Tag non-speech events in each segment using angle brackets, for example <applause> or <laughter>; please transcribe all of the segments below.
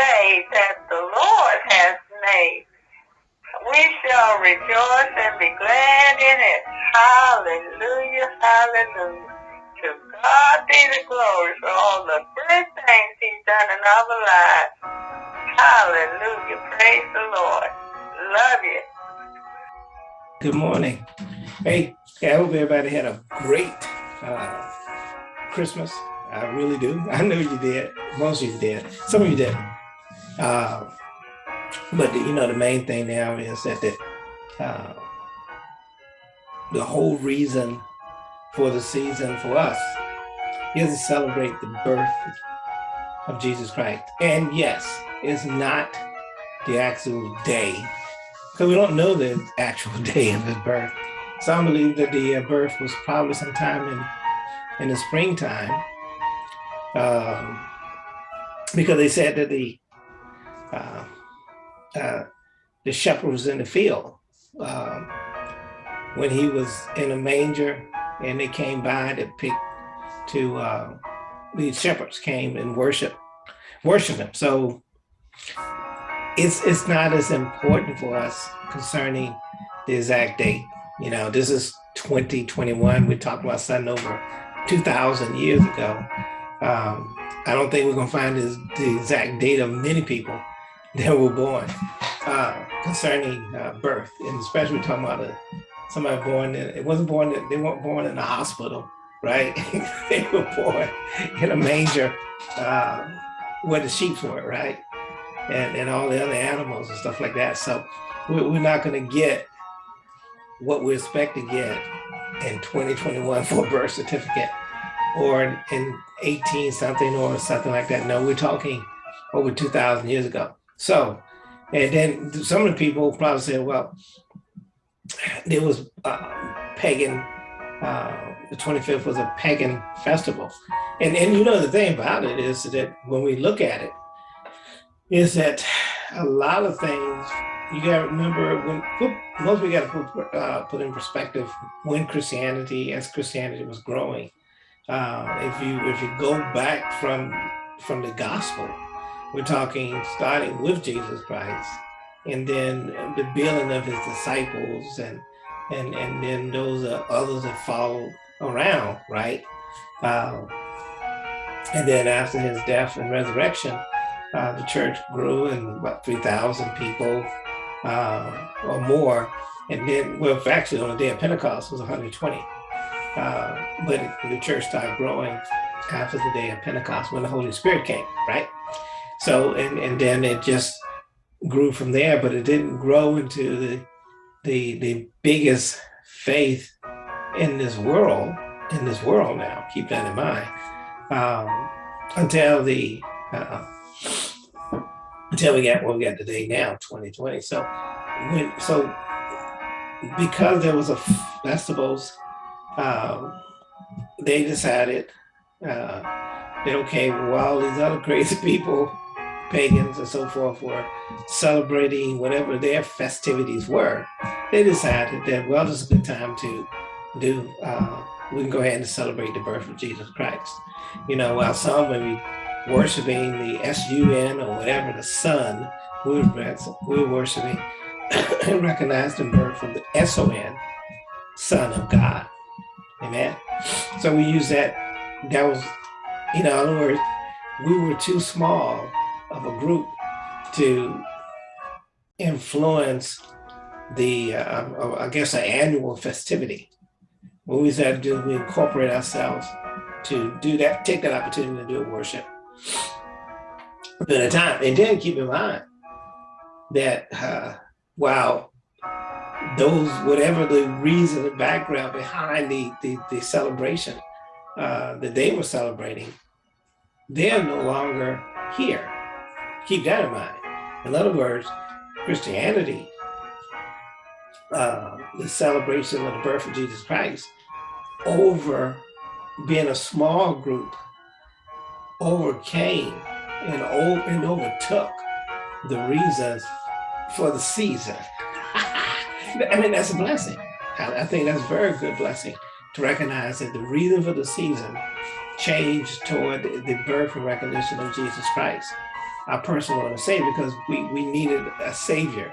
day that the Lord has made. We shall rejoice and be glad in it. Hallelujah, hallelujah. To God be the glory for all the good things he's done in our lives. Hallelujah, praise the Lord. Love you. Good morning. Hey, I hope everybody had a great uh, Christmas. I really do. I know you did. Most of you did. Some of you didn't. Uh, but the, you know, the main thing now is that the, uh, the whole reason for the season for us is to celebrate the birth of Jesus Christ. And yes, it's not the actual day, because we don't know the actual <laughs> day of his birth. Some believe that the uh, birth was probably sometime in, in the springtime, um, because they said that the uh, uh, the shepherd was in the field um, when he was in a manger and they came by to pick to uh, these shepherds came and worship worship him. So it's it's not as important for us concerning the exact date. You know, this is 2021. we talked about something over 2,000 years ago. Um, I don't think we're gonna find this, the exact date of many people that were born uh, concerning uh, birth, and especially talking about a, somebody born in, it wasn't born, they weren't born in a hospital, right? <laughs> they were born in a manger uh, where the sheep were, right? And, and all the other animals and stuff like that. So we're, we're not gonna get what we expect to get in 2021 for a birth certificate or in 18 something or something like that. No, we're talking over 2000 years ago. So, and then some of the people probably said, well, there was uh, pagan, uh, the 25th was a pagan festival. And, and you know, the thing about it is that when we look at it, is that a lot of things you got to remember when most we got to put, uh, put in perspective when Christianity, as Christianity was growing, uh, if you if you go back from from the gospel, we're talking starting with Jesus Christ, and then the building of his disciples, and and and then those uh, others that follow around, right? Uh, and then after his death and resurrection, uh, the church grew and about 3,000 people uh, or more. And then, well, actually on the day of Pentecost was 120. Uh, but the church started growing after the day of Pentecost when the Holy Spirit came, right? So, and, and then it just grew from there, but it didn't grow into the, the, the biggest faith in this world, in this world now, keep that in mind, um, until the, uh, until we got what we got today now, 2020. So, when, so because there was a festivals um, they decided uh, that, okay, while these other crazy <laughs> people, pagans and so forth, were celebrating whatever their festivities were, they decided that, well, this is a good time to do, uh, we can go ahead and celebrate the birth of Jesus Christ. You know, while some may be worshiping the S-U-N or whatever, the sun, we were, we worshiping <coughs> and recognized the birth of the S-O-N, Son of God. Amen. So we use that, that was, you know, in other words, we were too small of a group to influence the, uh, I guess, an annual festivity. What we said to do, we incorporate ourselves to do that, take that opportunity to do a worship. At a time, and then keep in mind that uh, while those, whatever the reason, the background behind the, the, the celebration uh, that they were celebrating, they're no longer here. Keep that in mind. In other words, Christianity, uh, the celebration of the birth of Jesus Christ, over being a small group, overcame and, and overtook the reasons for the season. <laughs> I mean, that's a blessing. I, I think that's a very good blessing to recognize that the reason for the season changed toward the birth and recognition of Jesus Christ. Our personal Lord and Savior because we, we needed a Savior.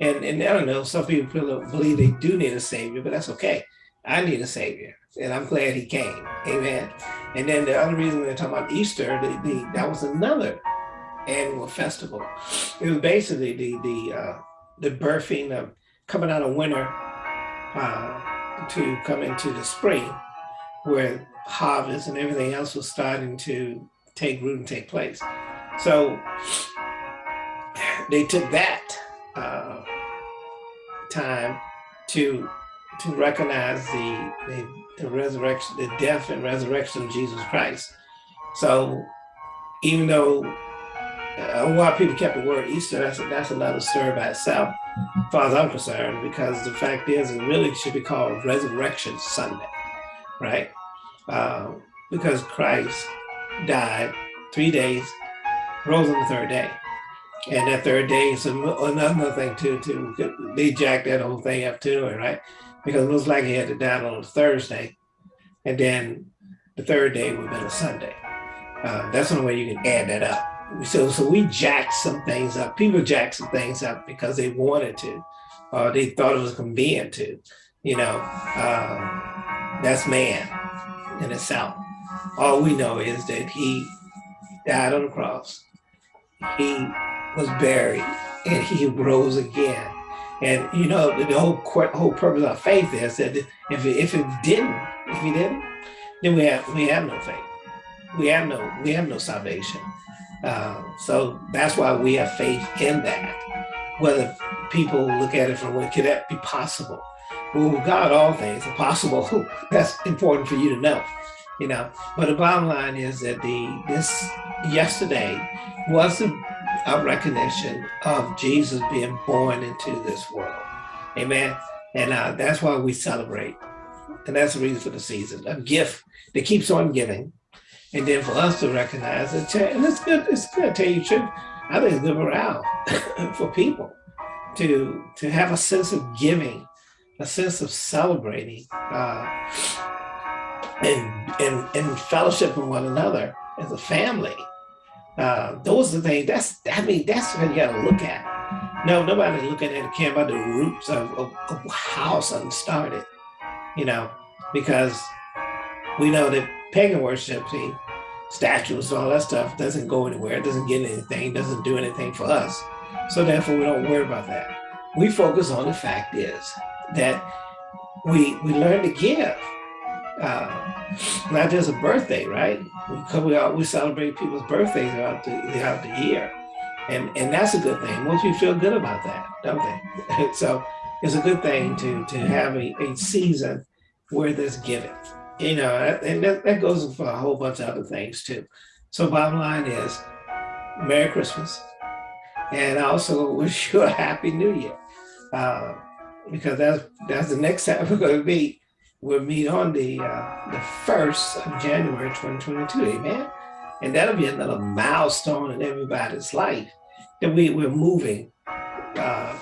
And, and I don't know, some people believe they do need a Savior, but that's okay. I need a Savior, and I'm glad He came. Amen. And then the other reason we're talking about Easter, the, the, that was another annual festival. It was basically the the uh, the birthing of coming out of winter uh, to come into the spring, where harvest and everything else was starting to take root and take place. So they took that uh, time to to recognize the, the, the resurrection, the death and resurrection of Jesus Christ. So even though a lot of people kept the word Easter, that's, that's another story by itself, as far as I'm concerned, because the fact is it really should be called Resurrection Sunday, right? Uh, because Christ died three days, rose on the third day. And that third day is another thing too, to they jacked that whole thing up too, right? Because it looks like he had to die on a Thursday, and then the third day would have been a Sunday. Uh, that's the only way you can add that up. So, so we jacked some things up. People jacked some things up because they wanted to, or they thought it was convenient to. You know, um, that's man in itself. All we know is that he died on the cross. He was buried and he rose again. And you know, the whole whole purpose of faith is that if it, if it didn't, if he didn't, then we have we have no faith. We have no we have no salvation. Uh, so that's why we have faith in that. Whether people look at it from where could that be possible? Well, God, all things are possible. <laughs> that's important for you to know you know. But the bottom line is that the this yesterday was a, a recognition of Jesus being born into this world. Amen. And uh, that's why we celebrate. And that's the reason for the season, a gift that keeps on giving. And then for us to recognize it, and it's good, it's good, tell you. I think it's good morale <laughs> for people to to have a sense of giving, a sense of celebrating. Uh, and, and, and fellowship with one another as a family. Uh, those are the things, that's, I mean, that's what you gotta look at. No, nobody's looking at care about the roots of, of, of how something started, you know, because we know that pagan worship, see, statues, and all that stuff doesn't go anywhere, doesn't get anything, doesn't do anything for us. So therefore we don't worry about that. We focus on the fact is that we, we learn to give uh, not just a birthday, right? Because we all, we celebrate people's birthdays throughout the, throughout the year. And, and that's a good thing. Most people feel good about that, don't they? <laughs> so it's a good thing to, to have a, a season where there's giving, you know, and that, that goes for a whole bunch of other things too. So bottom line is Merry Christmas. And I also <laughs> wish you a Happy New Year. Uh, because that's, that's the next <laughs> time we're going to meet we'll meet on the uh, the first of January 2022, amen. And that'll be another milestone in everybody's life that we, we're moving. Uh,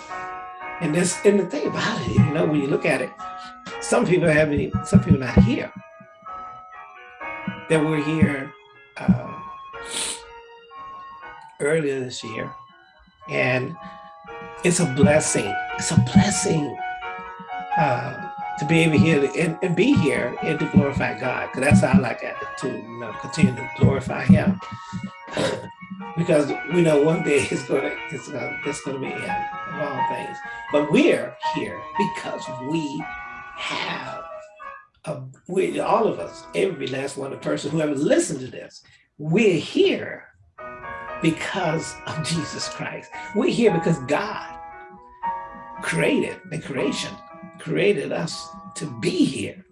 and this and the thing about it, you know, when you look at it, some people have any, some people not here. That were here uh, earlier this year, and it's a blessing. It's a blessing uh, to be able here and, and, be here and to glorify God. Because that's how I like to you know, continue to glorify Him. <clears throat> because we know one day it's gonna it's gonna it's gonna be Him of all things. But we're here because we have a, we all of us, every last one of the person who ever listened to this, we're here because of Jesus Christ. We're here because God created the creation created us to be here.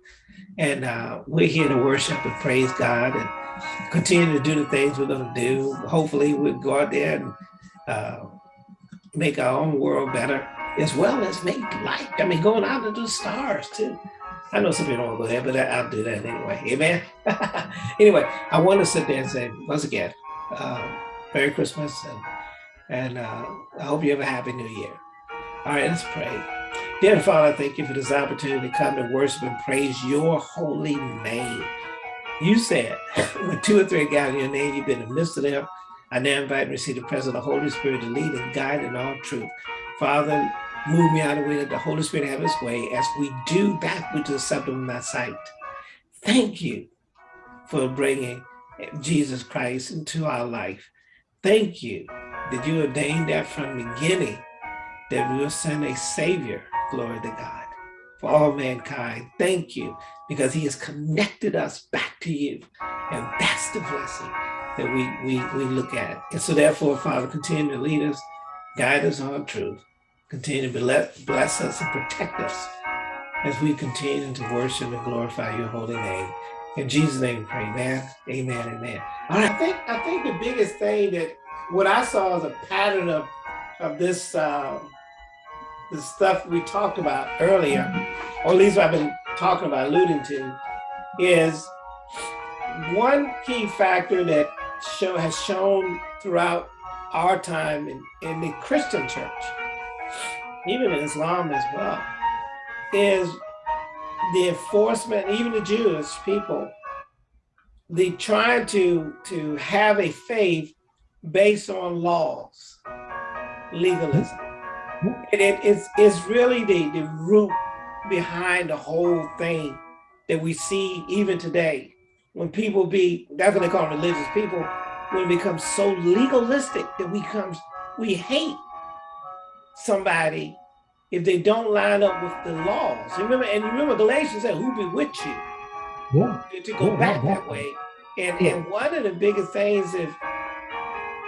And uh, we're here to worship and praise God and continue to do the things we're going to do. Hopefully we'll go out there and uh, make our own world better, as well as make light. I mean, going out into the stars too. I know some people don't go there, but I'll do that anyway. Amen. <laughs> anyway, I want to sit there and say, once again, uh, Merry Christmas and, and uh, I hope you have a happy new year. All right, let's pray. Dear Father, thank you for this opportunity to come and worship and praise your holy name. You said, <laughs> when two or three gather in your name, you've been in the midst of them. I now invite and receive the presence of the Holy Spirit to lead and guide in all truth. Father, move me out of the way that the Holy Spirit have his way as we do that which is acceptable in thy sight. Thank you for bringing Jesus Christ into our life. Thank you that you ordained that from the beginning that we will send a savior, glory to God, for all mankind. Thank you because he has connected us back to you. And that's the blessing that we, we, we look at. And so therefore, Father, continue to lead us, guide us on truth, continue to bless, us and protect us as we continue to worship and glorify your holy name. In Jesus' name we pray, amen, amen, amen. All right, I think, I think the biggest thing that what I saw as a pattern of, of this, uh, the stuff we talked about earlier, or at least what I've been talking about, alluding to, is one key factor that show, has shown throughout our time in, in the Christian church, even in Islam as well, is the enforcement, even the Jewish people, the trying to, to have a faith based on laws, legalism. And it is it's really the, the root behind the whole thing that we see even today. When people be, that's what they call religious people, when it becomes so legalistic that we comes we hate somebody if they don't line up with the laws. You Remember, and you remember Galatians said, who bewitched you? Yeah. To go yeah, back yeah, that way. And and one of the biggest things if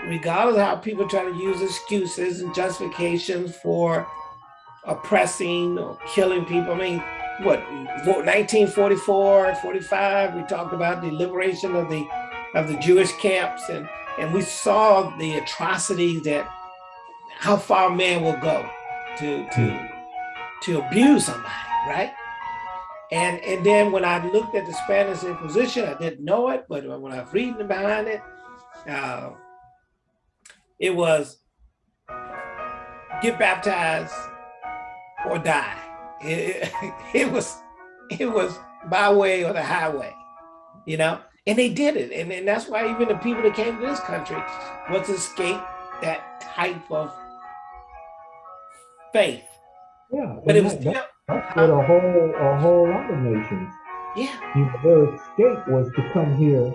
regardless of how people try to use excuses and justifications for oppressing or killing people. I mean, what 1944, 45, we talked about the liberation of the of the Jewish camps and and we saw the atrocities that how far man will go to to to abuse somebody, right? And and then when I looked at the Spanish Inquisition, I didn't know it, but when I was reading behind it, uh, it was get baptized or die. It, it, <laughs> it was it was by way or the highway, you know? And they did it. And, and that's why even the people that came to this country was to escape that type of faith. Yeah. But it was that, still, that's what a whole a whole lot of nations. yeah. You know, their escape was to come here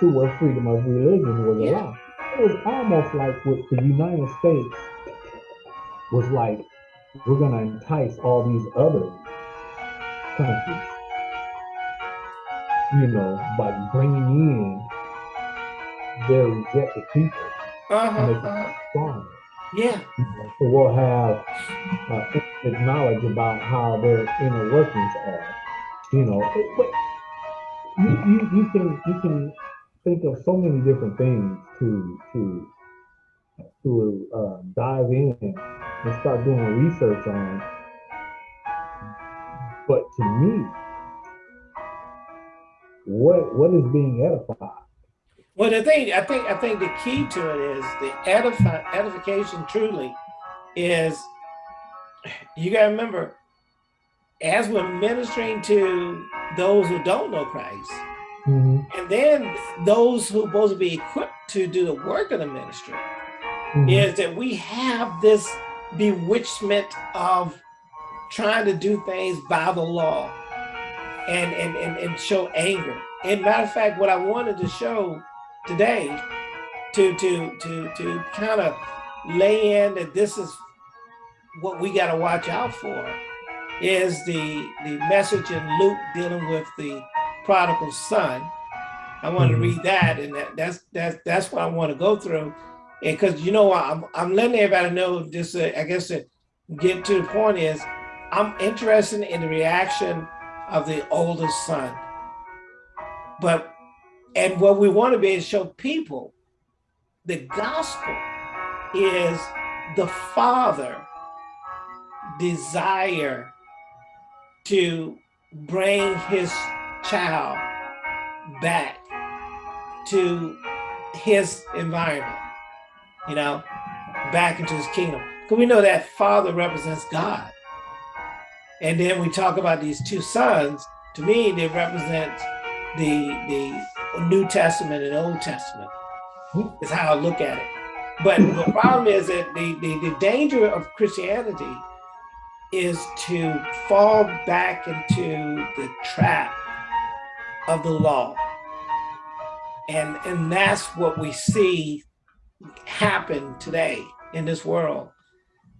to where freedom of religion was Yeah. allowed. It was almost like what the United States was like, we're gonna entice all these other countries, you know, by bringing in their rejected people Uh-huh, and. Yeah. You know, so we'll have uh, knowledge about how their inner workings are. You know, It- but you, you, you can you can think of so many different things to to to uh, dive in and start doing research on. But to me, what what is being edified? Well, the thing, I think, I think the key to it is the edify, edification truly is, you gotta remember, as we're ministering to those who don't know Christ, Mhm, and then those who are supposed to be equipped to do the work of the ministry, mhm. is that we have this bewitchment of trying to do things by the law and, and, and, and show anger. And matter of fact, what I wanted to show today to, to, to, to kind of lay in that this is what we got to watch out for is the, the message in Luke dealing with the prodigal son. I want to Mhm. read that and that, that's, that's, that's what I want to go through. And because you know, I'm, I'm letting everybody know just, uh, I guess to get to the point is I'm interested in the reaction of the oldest son. But, and what we want to be is show people the gospel is the father desire to bring his child back to his environment, you know, back into his kingdom. Because we know that father represents God. And then we talk about these two sons, to me, they represent the, the New Testament and Old Testament. is how I look at it. But the problem is that the, the, the danger of Christianity is to fall back into the trap of the law. And, and that's what we see happen today in this world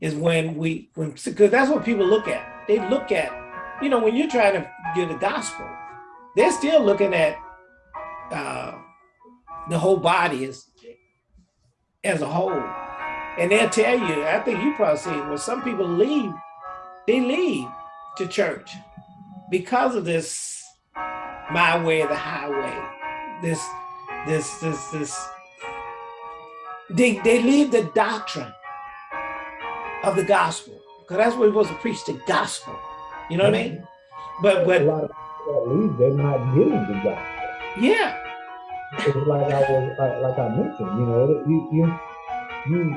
is when we, when, because that's what people look at. They look at, you know, when you're trying to get the gospel, they're still looking at uh, the whole body as, as a whole. And they'll tell you, I think you probably see when some people leave, they leave to church because of this my way the highway. This, this, this, this. They, they leave the doctrine of the gospel because that's what we're supposed to preach the gospel. You know what I mean? But but a lot of people leave, they're not getting the gospel. Yeah. It's like I was like, like I mentioned, you know, you you you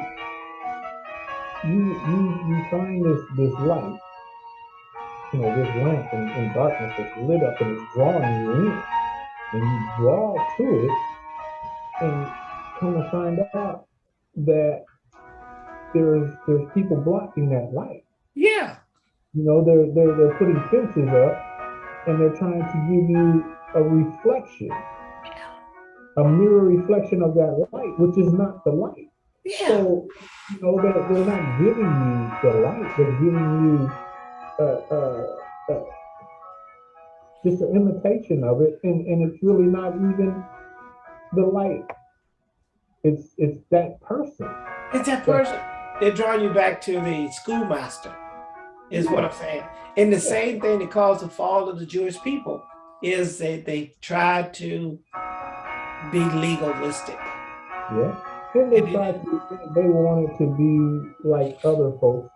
you you you find this this light, you know, this lamp in, in darkness that's lit up and it's drawing you in. And you draw to it and come to find out that there's there's people blocking that light. Yeah. You know, they're they're they're putting fences up and they're trying to give you a reflection, a mirror reflection of that light, which is not the light. Yeah. So, you know, they're, they're not giving you the light, they're giving you uh, uh, uh, just an imitation of it, and, and it's really not even the light. It's it's that person. It's that person. They're drawing you back to the schoolmaster, is what I'm saying. And the same thing that caused the fall of the Jewish people is that they tried to be legalistic. Yeah. And they tried to, they wanted to be like other folks,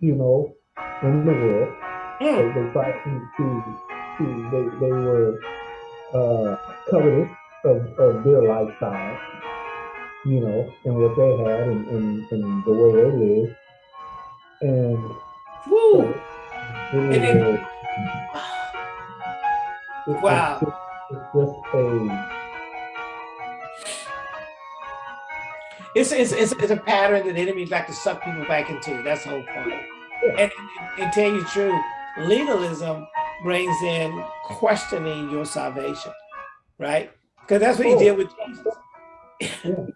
you know, in the world. Mm. They, they tried to, to, to they, they were uh, covetous of, of their lifestyle, you know, and what they had and, and, and the way they lived. And Woo. so it And then- a- it- Wow. It's just, it's just a It's, it's, it's, it's a pattern that the enemies like to suck people back into. That's the whole point. And, and, and tell you the truth, legalism brings in questioning your salvation, right? Because that's what he did with Jesus. Yeah.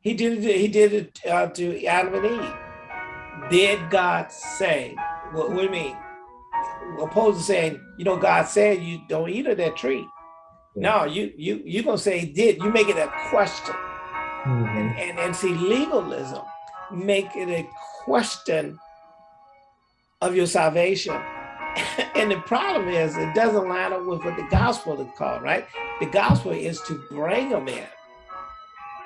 he did it. He did it uh, to Adam and Eve. Did God say? What, what do you mean? Opposed to saying, you know, God said you don't eat of that tree. No, you you you gonna say he did. You make it a question. Mhm. And, and, and see, legalism make it a question of your salvation. <coughs> and the problem is it doesn't line up with what the gospel is called, right? The gospel is to bring them in.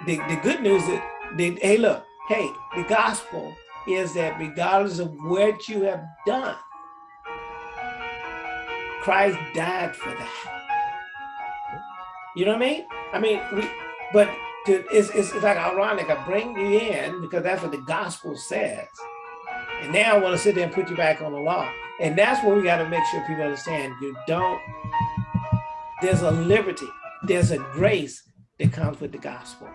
The, the good news is, the, hey, look, hey, the gospel is that regardless of what you have done, Christ died for that. You know what I mean? I mean, we, but to, it's, it's, it's like ironic. I bring you in because that's what the gospel says. And now I want to sit there and put you back on the law. And that's what we got to make sure people understand. You don't, there's a liberty, there's a grace that comes with the gospel.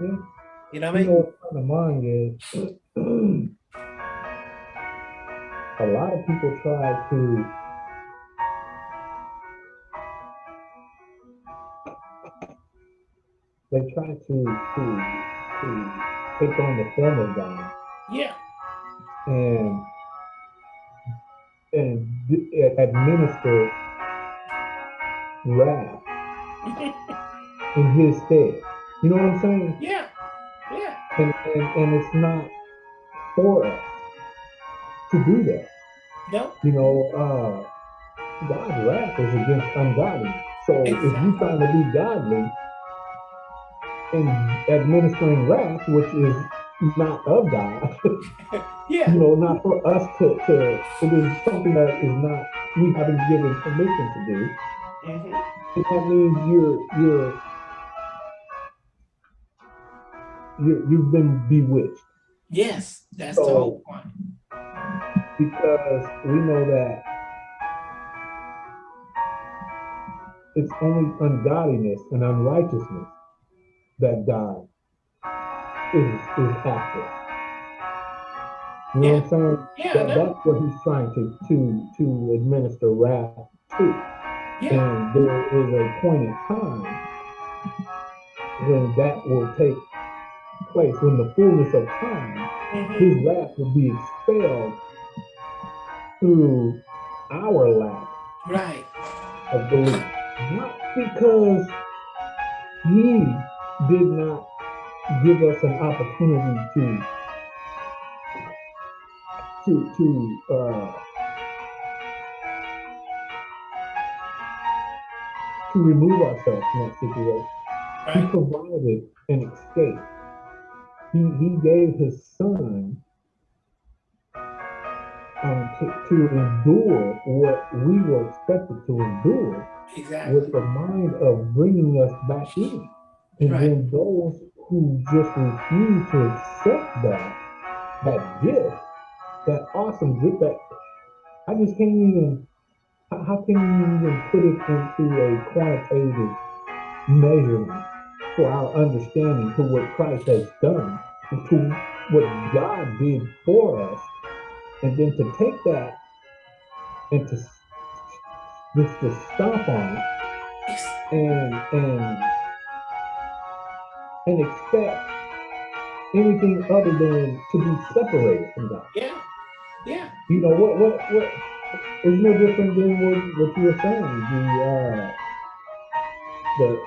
You know what I You know mean? the mind is <clears throat> a lot of people try to they try to to to take on the form of God Yeah. and and administer wrath in his stead. You know what I'm saying? yeah. Yeah. and, and, and it's not for us to do that. No. You know, uh, God's wrath is against ungodly. So if you trying to be godly and administering wrath, which is not of God, <laughs> Yeah. you know, not for us to, to it is something that is not we haven't given permission to do. Mhm. And that means you're you're you you've been bewitched. Yes. That's the whole point. because we know that it's only ungodliness and unrighteousness that God is is active. You know what I'm saying? Yeah, That, that's what he's trying to to to administer wrath to. Yeah, And there is a point in time when that will take place, when the fullness of time, mhm, his wrath will be expelled through our lack right. of belief. Not because he did not give us an opportunity to to to uh to remove ourselves from that situation. He provided an escape. He he gave his son um, to, to endure what we were expected to endure Exactly. with the mind of bringing us back in. And Right. then those who just refuse to accept that, that gift, that awesome gift that. I just can't even, how, can you even put it into a quantitative measurement for our understanding to what Christ has done, to what God did for us, and then to take that and to just to stomp on it and and and expect anything other than to be separated from God. Yeah, yeah, You know what what what is no different than what, what you were saying. The uh the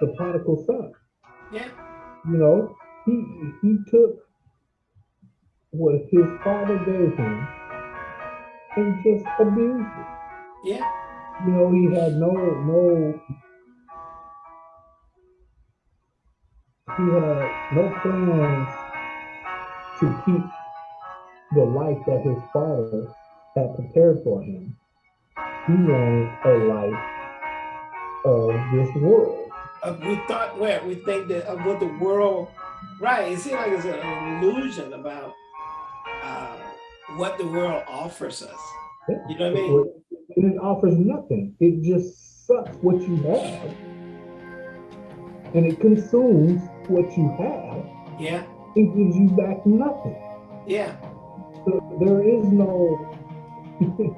the prodigal son. yeah, You know, he he took what his father gave him and just abused it. yeah, You know, he had no no he had no plans to keep the life that his father had prepared for him. He wanted a life of this world. uh, we thought where we think that of what the world right it seems like it's an illusion about uh, what the world offers us you know what i mean And it offers nothing. It just sucks what you have. And it consumes what you have. yeah It gives you back nothing. yeah So there is no <laughs>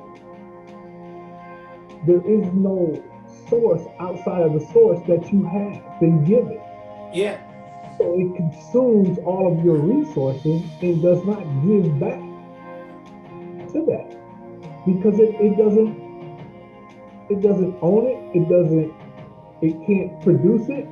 there is no source outside of the source that you have been given. yeah So it consumes all of your resources and does not give back to that. Because it, it doesn't it doesn't own it, it doesn't it can't produce it,